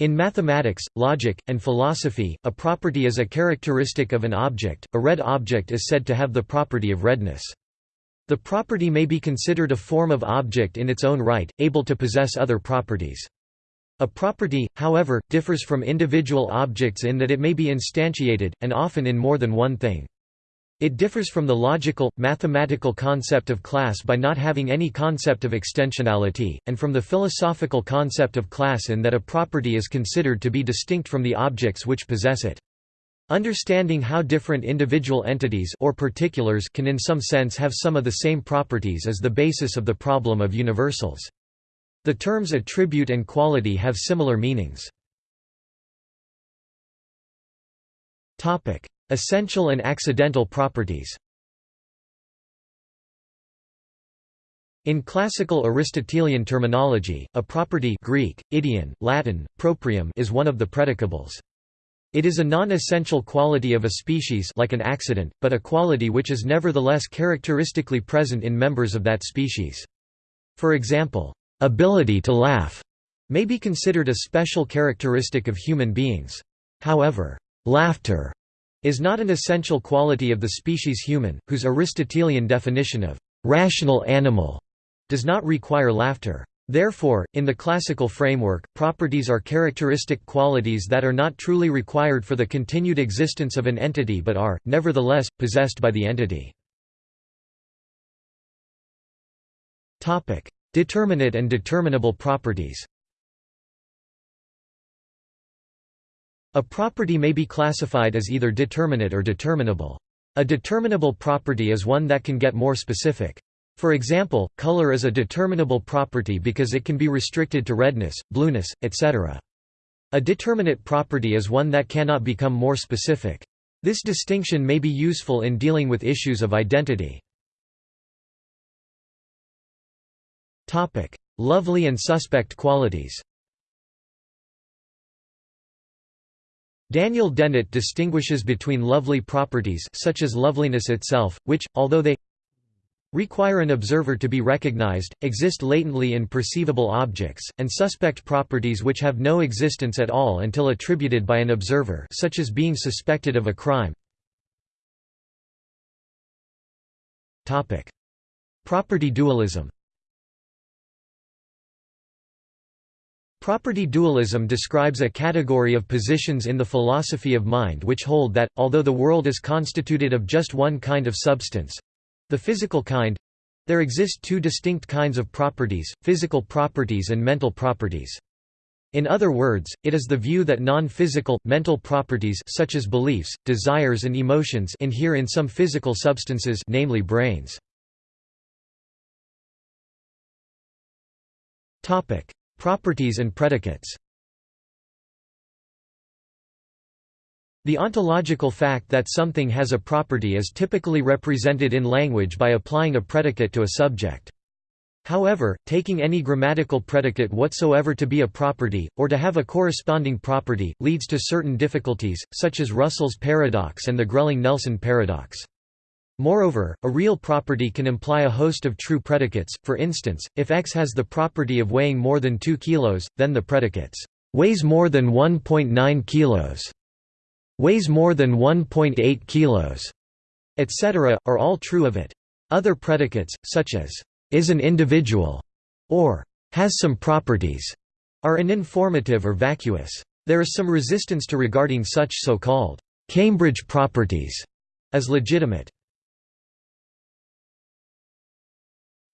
In mathematics, logic, and philosophy, a property is a characteristic of an object. A red object is said to have the property of redness. The property may be considered a form of object in its own right, able to possess other properties. A property, however, differs from individual objects in that it may be instantiated, and often in more than one thing. It differs from the logical, mathematical concept of class by not having any concept of extensionality, and from the philosophical concept of class in that a property is considered to be distinct from the objects which possess it. Understanding how different individual entities or particulars can in some sense have some of the same properties is the basis of the problem of universals. The terms attribute and quality have similar meanings. Essential and accidental properties In classical Aristotelian terminology, a property Greek, idion, Latin, proprium is one of the predicables. It is a non-essential quality of a species like an accident, but a quality which is nevertheless characteristically present in members of that species. For example, ability to laugh may be considered a special characteristic of human beings. However, laughter is not an essential quality of the species human, whose Aristotelian definition of rational animal does not require laughter. Therefore, in the classical framework, properties are characteristic qualities that are not truly required for the continued existence of an entity but are, nevertheless, possessed by the entity. Determinate and determinable properties A property may be classified as either determinate or determinable. A determinable property is one that can get more specific. For example, color is a determinable property because it can be restricted to redness, blueness, etc. A determinate property is one that cannot become more specific. This distinction may be useful in dealing with issues of identity. Lovely and suspect qualities Daniel Dennett distinguishes between lovely properties such as loveliness itself, which, although they require an observer to be recognized, exist latently in perceivable objects, and suspect properties which have no existence at all until attributed by an observer such as being suspected of a crime. Property dualism Property dualism describes a category of positions in the philosophy of mind which hold that, although the world is constituted of just one kind of substance—the physical kind—there exist two distinct kinds of properties, physical properties and mental properties. In other words, it is the view that non-physical, mental properties such as beliefs, desires and emotions inhere in some physical substances namely brains. Properties and predicates The ontological fact that something has a property is typically represented in language by applying a predicate to a subject. However, taking any grammatical predicate whatsoever to be a property, or to have a corresponding property, leads to certain difficulties, such as Russell's paradox and the Grelling-Nelson paradox. Moreover, a real property can imply a host of true predicates, for instance, if x has the property of weighing more than 2 kilos, then the predicates, "weighs more than 1.9 kilos, "weighs more than 1.8 kilos, etc., are all true of it. Other predicates, such as, "is an individual", or "has some properties", are uninformative or vacuous. There is some resistance to regarding such so-called Cambridge properties as legitimate.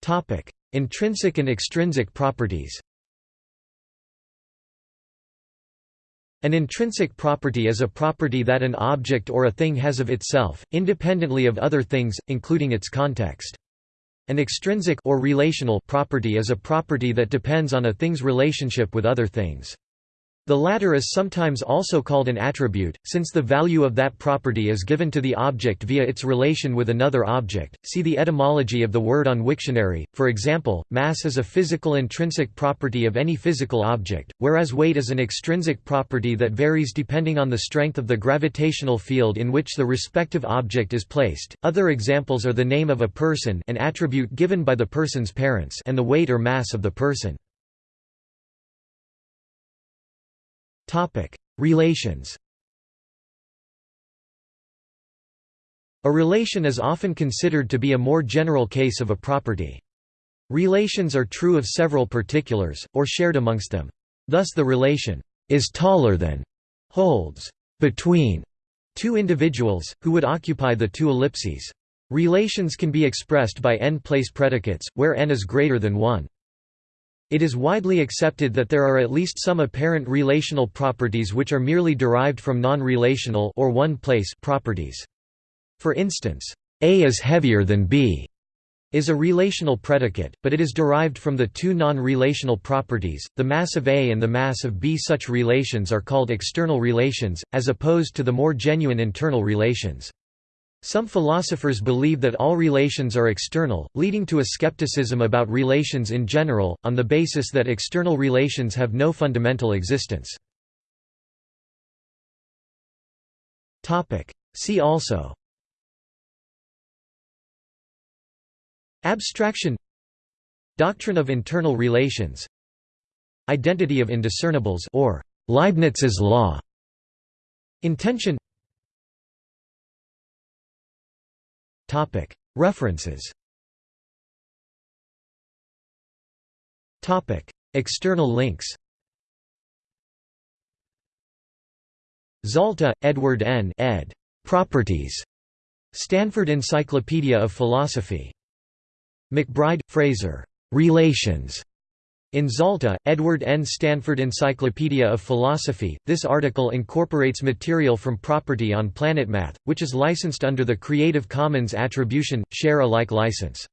Topic: Intrinsic and extrinsic properties. An intrinsic property is a property that an object or a thing has of itself, independently of other things, including its context. An extrinsic or relational property is a property that depends on a thing's relationship with other things. The latter is sometimes also called an attribute, since the value of that property is given to the object via its relation with another object. See the etymology of the word on Wiktionary. For example, mass is a physical intrinsic property of any physical object, whereas weight is an extrinsic property that varies depending on the strength of the gravitational field in which the respective object is placed. Other examples are the name of a person, an attribute given by the person's parents, and the weight or mass of the person. Relations A relation is often considered to be a more general case of a property. Relations are true of several particulars, or shared amongst them. Thus the relation is taller than holds between two individuals, who would occupy the two ellipses. Relations can be expressed by n-place predicates, where n is greater than 1. It is widely accepted that there are at least some apparent relational properties which are merely derived from non-relational or one-place properties. For instance, A is heavier than B is a relational predicate, but it is derived from the two non-relational properties, the mass of A and the mass of B. Such relations are called external relations, as opposed to the more genuine internal relations. Some philosophers believe that all relations are external, leading to a skepticism about relations in general, on the basis that external relations have no fundamental existence. See also. Abstraction. Doctrine of internal relations. Identity of indiscernibles or Leibniz's law. Intension References External links Zalta, Edward N. ed. Properties. Stanford Encyclopedia of Philosophy. MacBride, Fraser. Relations. In Zalta, Edward N. Stanford Encyclopedia of Philosophy, this article incorporates material from Property on PlanetMath, which is licensed under the Creative Commons Attribution, Share Alike license.